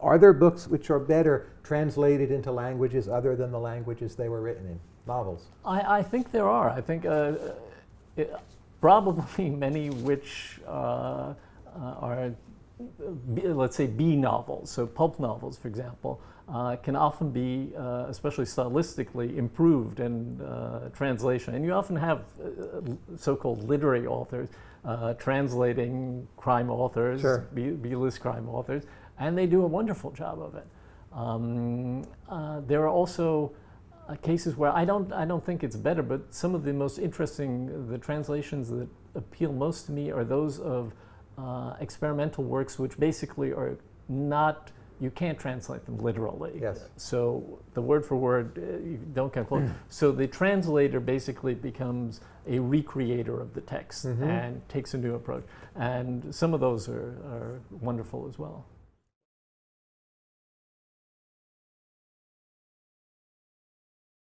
are there books which are better translated into languages other than the languages they were written in? Novels. I, I think there are. I think uh, it, probably many which uh, uh, are, B, let's say, B novels. So pulp novels, for example, uh, can often be, uh, especially stylistically, improved in uh, translation. And you often have so-called literary authors translating crime authors, sure. B-list crime authors, and they do a wonderful job of it. Um, there are also uh, cases where I don't, I don't think it's better, but some of the most interesting, the translations that appeal most to me are those of uh, experimental works which basically are not, you can't translate them literally. Yes. So the word for word, uh, you don't come close. so the translator basically becomes a recreator of the text mm -hmm. and takes a new approach. And some of those are, are wonderful as well.